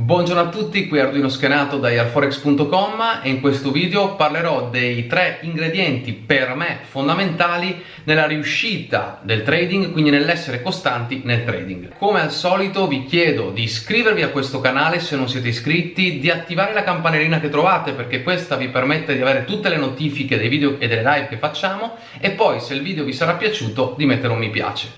Buongiorno a tutti, qui Arduino Schenato da airforex.com e in questo video parlerò dei tre ingredienti per me fondamentali nella riuscita del trading, quindi nell'essere costanti nel trading. Come al solito vi chiedo di iscrivervi a questo canale se non siete iscritti, di attivare la campanellina che trovate perché questa vi permette di avere tutte le notifiche dei video e delle live che facciamo e poi se il video vi sarà piaciuto di mettere un mi piace.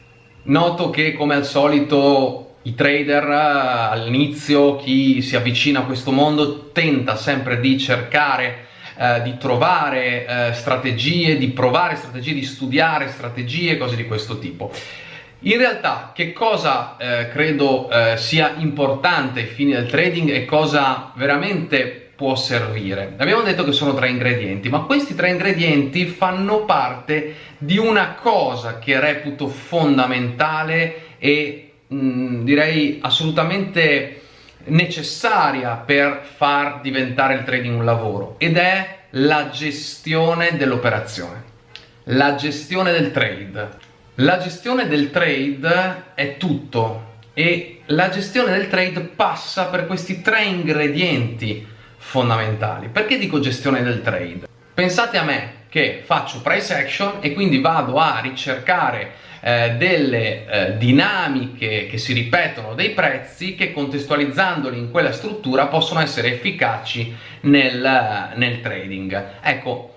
Noto che come al solito i trader all'inizio, chi si avvicina a questo mondo tenta sempre di cercare eh, di trovare eh, strategie, di provare strategie, di studiare strategie, cose di questo tipo. In realtà che cosa eh, credo eh, sia importante ai fini del trading e cosa veramente può servire? Abbiamo detto che sono tre ingredienti, ma questi tre ingredienti fanno parte di una cosa che reputo fondamentale e mm, direi assolutamente necessaria per far diventare il trading un lavoro ed è la gestione dell'operazione, la gestione del trade. La gestione del trade è tutto e la gestione del trade passa per questi tre ingredienti fondamentali. Perché dico gestione del trade? Pensate a me che faccio price action e quindi vado a ricercare eh, delle eh, dinamiche che si ripetono dei prezzi che contestualizzandoli in quella struttura possono essere efficaci nel, nel trading. Ecco,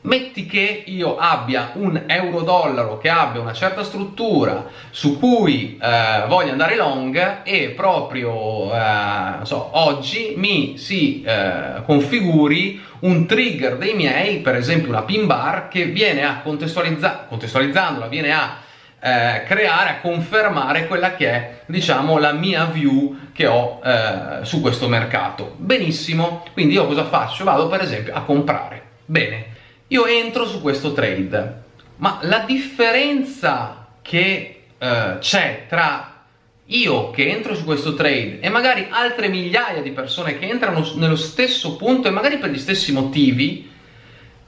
Metti che io abbia un euro-dollaro che abbia una certa struttura su cui eh, voglio andare long e proprio eh, so, oggi mi si eh, configuri un trigger dei miei, per esempio una pin bar, che viene a contestualizza contestualizzandola, viene a eh, creare, a confermare quella che è diciamo la mia view che ho eh, su questo mercato. Benissimo, quindi io cosa faccio? Vado per esempio a comprare. Bene, io entro su questo trade, ma la differenza che eh, c'è tra io che entro su questo trade e magari altre migliaia di persone che entrano nello stesso punto e magari per gli stessi motivi,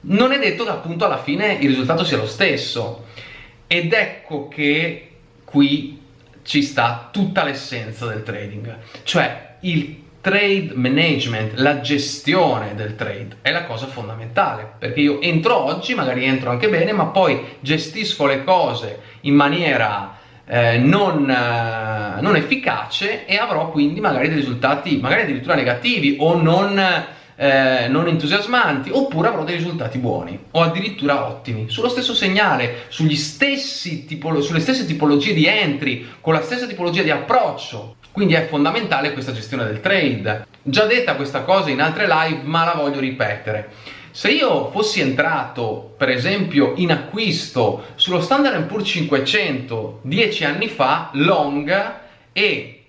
non è detto che appunto alla fine il risultato sia lo stesso. Ed ecco che qui ci sta tutta l'essenza del trading, cioè il trade management, la gestione del trade è la cosa fondamentale perché io entro oggi, magari entro anche bene, ma poi gestisco le cose in maniera eh, non, eh, non, efficace e avrò quindi magari dei risultati magari addirittura negativi o non, eh, non entusiasmanti oppure avrò dei risultati buoni o addirittura ottimi sullo stesso segnale, sugli stessi sulle stesse tipologie di entry, con la stessa tipologia di approccio quindi è fondamentale questa gestione del trade. Già detta questa cosa in altre live, ma la voglio ripetere. Se io fossi entrato, per esempio, in acquisto sullo Standard Poor's 500 10 anni fa, long, e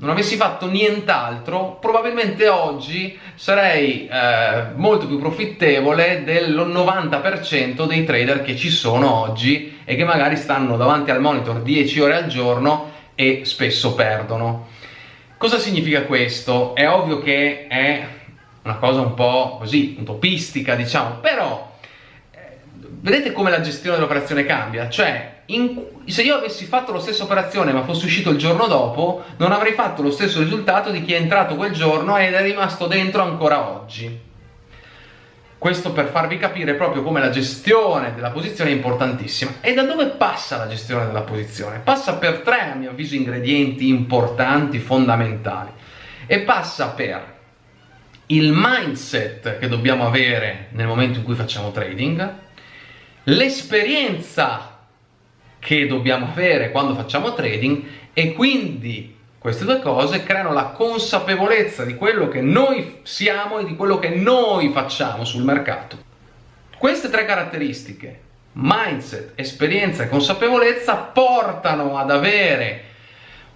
non avessi fatto nient'altro, probabilmente oggi sarei eh, molto più profittevole del 90% dei trader che ci sono oggi e che magari stanno davanti al monitor 10 ore al giorno e spesso perdono. Cosa significa questo? È ovvio che è una cosa un po' così, utopistica diciamo, però eh, vedete come la gestione dell'operazione cambia? Cioè, in, se io avessi fatto la stessa operazione ma fossi uscito il giorno dopo, non avrei fatto lo stesso risultato di chi è entrato quel giorno ed è rimasto dentro ancora oggi. Questo per farvi capire proprio come la gestione della posizione è importantissima. E da dove passa la gestione della posizione? Passa per tre, a mio avviso, ingredienti importanti, fondamentali. E passa per il mindset che dobbiamo avere nel momento in cui facciamo trading, l'esperienza che dobbiamo avere quando facciamo trading e quindi queste due cose creano la consapevolezza di quello che noi siamo e di quello che noi facciamo sul mercato. Queste tre caratteristiche, mindset, esperienza e consapevolezza, portano ad avere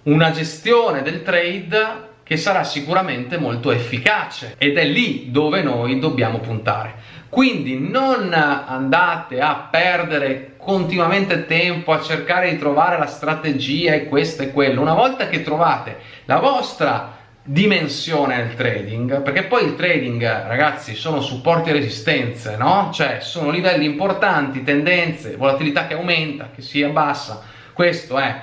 una gestione del trade che sarà sicuramente molto efficace ed è lì dove noi dobbiamo puntare. Quindi non andate a perdere continuamente tempo a cercare di trovare la strategia e questo e quello. Una volta che trovate la vostra dimensione nel trading, perché poi il trading, ragazzi, sono supporti e resistenze, no? Cioè, sono livelli importanti, tendenze, volatilità che aumenta, che si abbassa. Questo è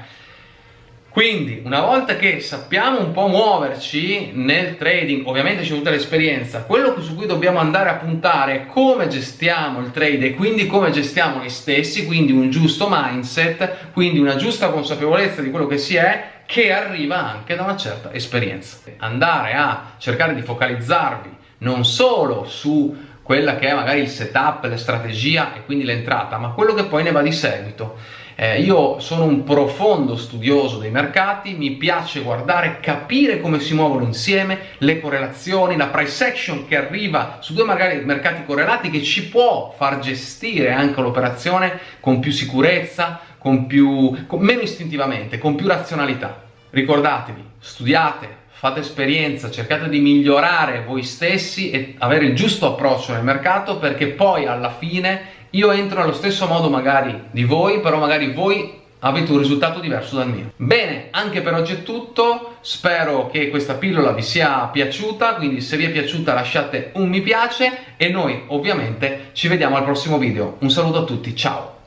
Quindi, una volta che sappiamo un po' muoverci nel trading, ovviamente c'è tutta l'esperienza, quello su cui dobbiamo andare a puntare è come gestiamo il trade e quindi come gestiamo noi stessi, quindi un giusto mindset, quindi una giusta consapevolezza di quello che si è, che arriva anche da una certa esperienza. Andare a cercare di focalizzarvi non solo su quella che è magari il setup, la strategia e quindi l'entrata, ma quello che poi ne va di seguito. Eh, io sono un profondo studioso dei mercati, mi piace guardare, capire come si muovono insieme, le correlazioni, la price action che arriva su due magari mercati correlati che ci può far gestire anche l'operazione con più sicurezza, con più, con, meno istintivamente, con più razionalità. Ricordatevi, studiate, fate esperienza, cercate di migliorare voi stessi e avere il giusto approccio nel mercato perché poi alla fine io entro allo stesso modo magari di voi, però magari voi avete un risultato diverso dal mio. Bene, anche per oggi è tutto, spero che questa pillola vi sia piaciuta, quindi se vi è piaciuta lasciate un mi piace e noi ovviamente ci vediamo al prossimo video. Un saluto a tutti, ciao!